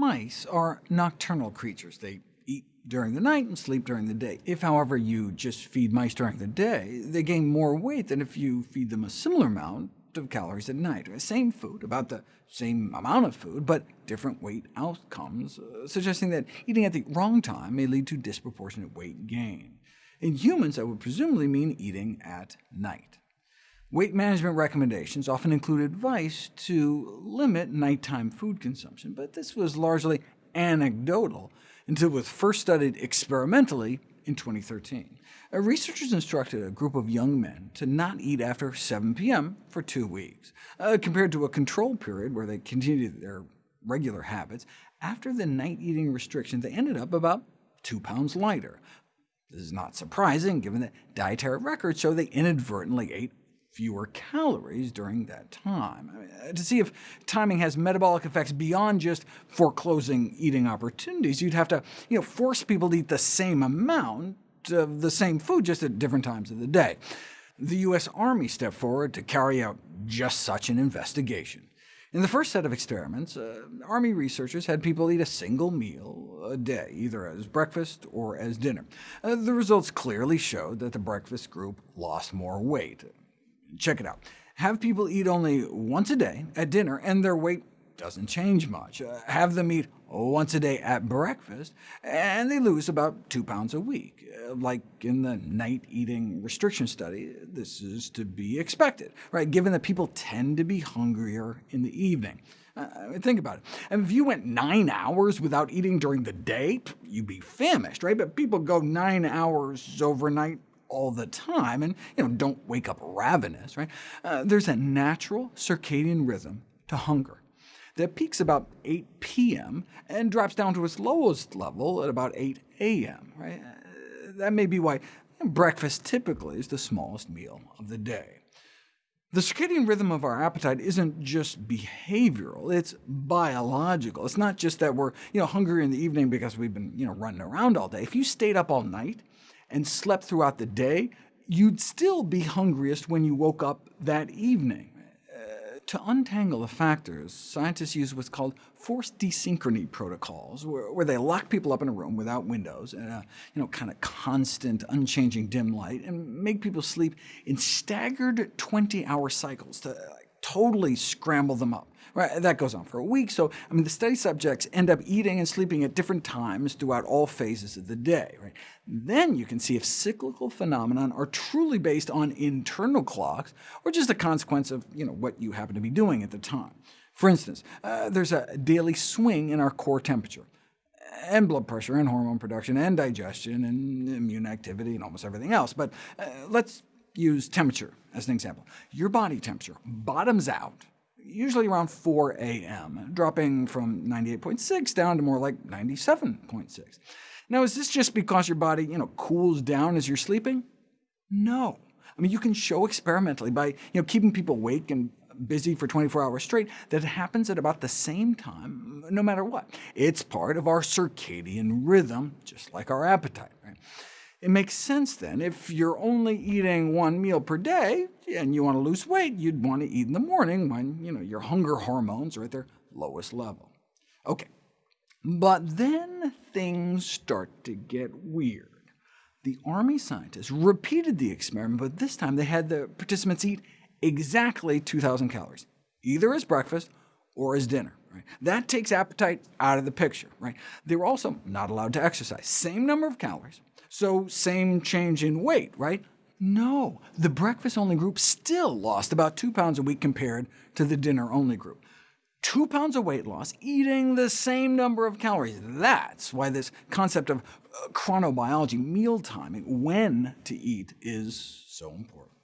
mice are nocturnal creatures. They eat during the night and sleep during the day. If, however, you just feed mice during the day, they gain more weight than if you feed them a similar amount of calories at night. The Same food, about the same amount of food, but different weight outcomes, uh, suggesting that eating at the wrong time may lead to disproportionate weight gain. In humans, that would presumably mean eating at night. Weight management recommendations often include advice to limit nighttime food consumption, but this was largely anecdotal until it was first studied experimentally in 2013. Uh, researchers instructed a group of young men to not eat after 7 p.m. for two weeks, uh, compared to a control period where they continued their regular habits. After the night eating restriction, they ended up about 2 pounds lighter. This is not surprising, given that dietary records show they inadvertently ate fewer calories during that time. Uh, to see if timing has metabolic effects beyond just foreclosing eating opportunities, you'd have to you know, force people to eat the same amount of the same food, just at different times of the day. The U.S. Army stepped forward to carry out just such an investigation. In the first set of experiments, uh, Army researchers had people eat a single meal a day, either as breakfast or as dinner. Uh, the results clearly showed that the breakfast group lost more weight. Check it out. Have people eat only once a day at dinner, and their weight doesn't change much. Uh, have them eat once a day at breakfast, and they lose about 2 pounds a week. Uh, like in the night eating restriction study, this is to be expected, right? given that people tend to be hungrier in the evening. Uh, think about it. if you went nine hours without eating during the day, you'd be famished, right? But people go nine hours overnight all the time, and you know, don't wake up ravenous. Right? Uh, there's a natural circadian rhythm to hunger that peaks about 8 p.m. and drops down to its lowest level at about 8 a.m. Right? Uh, that may be why breakfast typically is the smallest meal of the day. The circadian rhythm of our appetite isn't just behavioral, it's biological. It's not just that we're you know, hungry in the evening because we've been you know, running around all day. If you stayed up all night, and slept throughout the day, you'd still be hungriest when you woke up that evening. To untangle the factors, scientists use what's called forced desynchrony protocols, where, where, they lock people up in a room without windows and a you know, kind of constant, unchanging dim light, and make people sleep in staggered 20-hour cycles to totally scramble them up. Right, that goes on for a week, so I mean, the study subjects end up eating and sleeping at different times throughout all phases of the day. Right? Then you can see if cyclical phenomenon are truly based on internal clocks, or just a consequence of you know, what you happen to be doing at the time. For instance, uh, there's a daily swing in our core temperature, and blood pressure, and hormone production, and digestion, and immune activity, and almost everything else. But uh, let's use temperature as an example. Your body temperature bottoms out usually around 4 a.m., dropping from 98.6 down to more like 97.6. Now, is this just because your body you know, cools down as you're sleeping? No. I mean, you can show experimentally by you know, keeping people awake and busy for 24 hours straight that it happens at about the same time, no matter what. It's part of our circadian rhythm, just like our appetite. Right? It makes sense then, if you're only eating one meal per day, and you want to lose weight, you'd want to eat in the morning when you know, your hunger hormones are at their lowest level. OK, but then things start to get weird. The Army scientists repeated the experiment, but this time they had the participants eat exactly 2,000 calories, either as breakfast or as dinner. Right? That takes appetite out of the picture. Right? They were also not allowed to exercise. Same number of calories, so same change in weight, right? No, the breakfast-only group still lost about 2 pounds a week compared to the dinner-only group. 2 pounds of weight loss, eating the same number of calories. That's why this concept of uh, chronobiology, meal timing, when to eat, is so important.